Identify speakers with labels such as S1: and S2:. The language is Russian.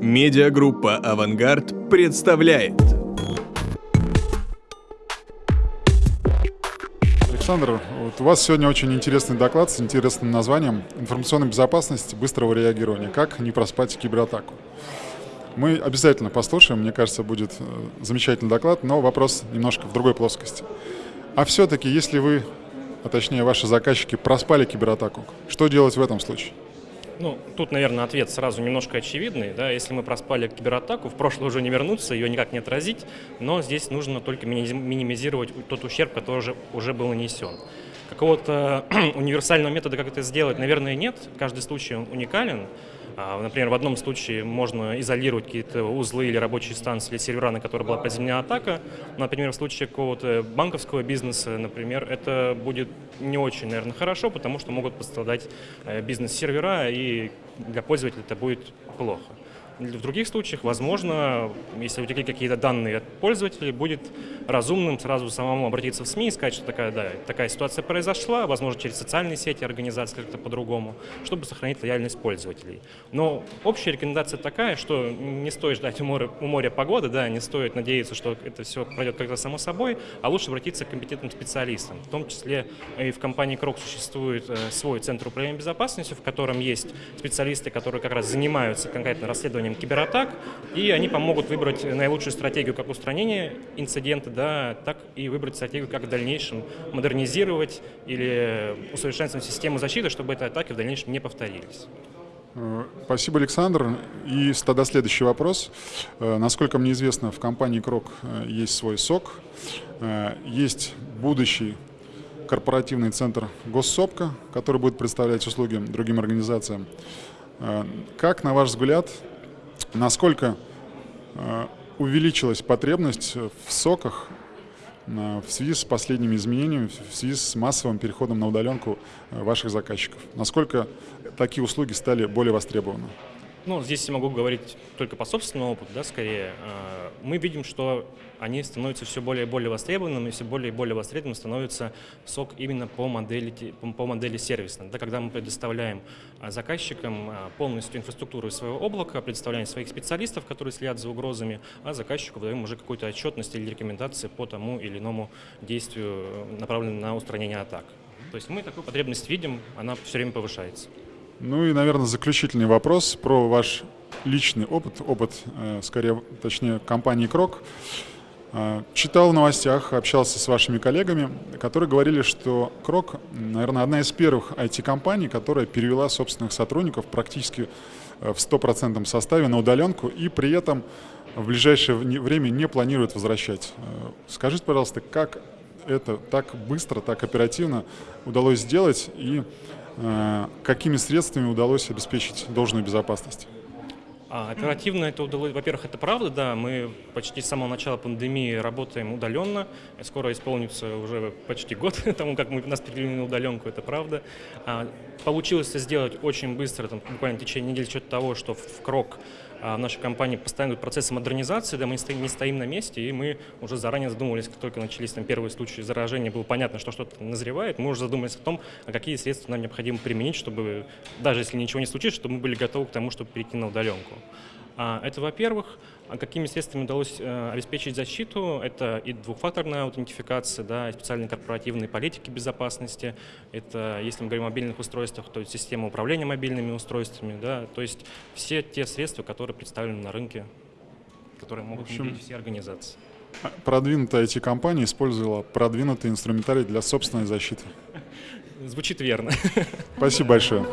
S1: Медиагруппа «Авангард» представляет.
S2: Александр, вот у вас сегодня очень интересный доклад с интересным названием «Информационная безопасность быстрого реагирования. Как не проспать кибератаку». Мы обязательно послушаем, мне кажется, будет э, замечательный доклад, но вопрос немножко в другой плоскости. А все-таки, если вы, а точнее ваши заказчики, проспали кибератаку, что делать в этом случае?
S3: Ну, тут, наверное, ответ сразу немножко очевидный. Да? Если мы проспали кибератаку, в прошлое уже не вернуться, ее никак не отразить, но здесь нужно только минимизировать тот ущерб, который уже, уже был нанесен. Какого-то универсального метода, как это сделать, наверное, нет. Каждый случай уникален. А, например, в одном случае можно изолировать какие-то узлы или рабочие станции или сервера, на которые была произведена атака. Например, в случае какого-то банковского бизнеса, например, это будет не очень, наверное, хорошо, потому что могут пострадать э, бизнес-сервера, и для пользователя это будет плохо. В других случаях, возможно, если утекли какие-то данные от пользователей, будет разумным сразу самому обратиться в СМИ и сказать, что такая, да, такая ситуация произошла, возможно, через социальные сети организации как-то по-другому, чтобы сохранить лояльность пользователей. Но общая рекомендация такая, что не стоит ждать у моря, у моря погоды, да, не стоит надеяться, что это все пройдет как-то само собой, а лучше обратиться к компетентным специалистам. В том числе и в компании Крок существует э, свой центр управления безопасностью, в котором есть специалисты, которые как раз занимаются конкретно расследованием исследованием кибератак, и они помогут выбрать наилучшую стратегию как устранения инцидента, да, так и выбрать стратегию, как в дальнейшем модернизировать или усовершенствовать систему защиты, чтобы эти атаки в дальнейшем не повторились.
S2: Э, спасибо, Александр. И тогда следующий вопрос. Э, насколько мне известно, в компании Крок э, есть свой СОК, есть будущий корпоративный центр Госсопка, который будет представлять услуги другим организациям. Как, на ваш взгляд, насколько э, увеличилась потребность в соках э, в связи с последними изменениями, в связи с массовым переходом на удаленку э, ваших заказчиков? Насколько такие услуги стали более востребованы?
S3: Ну, здесь я могу говорить только по собственному опыту, да, скорее. Мы видим, что они становятся все более и более востребованными, и все более и более востребованным становится сок именно по модели, по модели сервисной. Да, когда мы предоставляем а, заказчикам а, полностью инфраструктуру своего облака, предоставляем своих специалистов, которые следят за угрозами, а заказчику даем уже какую-то отчетность или рекомендации по тому или иному действию, направленному на устранение атак. То есть мы такую потребность видим, она все время повышается.
S2: Ну и, наверное, заключительный вопрос про ваш личный опыт, опыт, э, скорее, точнее, компании «Крок». А, читал в новостях, общался с вашими коллегами, которые говорили, что Крок, наверное, одна из первых IT-компаний, которая перевела собственных сотрудников практически э, в стопроцентном составе на удаленку и при этом в ближайшее время не планирует возвращать. Э, скажите, пожалуйста, как это так быстро, так оперативно удалось сделать и э, какими средствами удалось обеспечить должную безопасность?
S3: А, оперативно это удалось, во-первых, это правда, да, мы почти с самого начала пандемии работаем удаленно, скоро исполнится уже почти год тому, как мы нас перевели на удаленку, это правда. А, получилось это сделать очень быстро, там, буквально в течение недели, с того, что в, в крок в нашей компании постоянно процессы модернизации, да, мы не стоим на месте, и мы уже заранее задумывались, как только начались там первые случаи заражения, было понятно, что что-то назревает, мы уже задумались о том, а какие средства нам необходимо применить, чтобы, даже если ничего не случится, чтобы мы были готовы к тому, чтобы перейти на удаленку. А, это, во-первых. А какими средствами удалось э, обеспечить защиту? Это и двухфакторная аутентификация, да, и специальные корпоративные политики безопасности. Это, если мы говорим о мобильных устройствах, то есть система управления мобильными устройствами. Да, то есть все те средства, которые представлены на рынке, которые могут внедрить все организации.
S2: А продвинутая IT-компания использовала продвинутый инструментарий для собственной защиты.
S3: Звучит верно.
S2: Спасибо большое.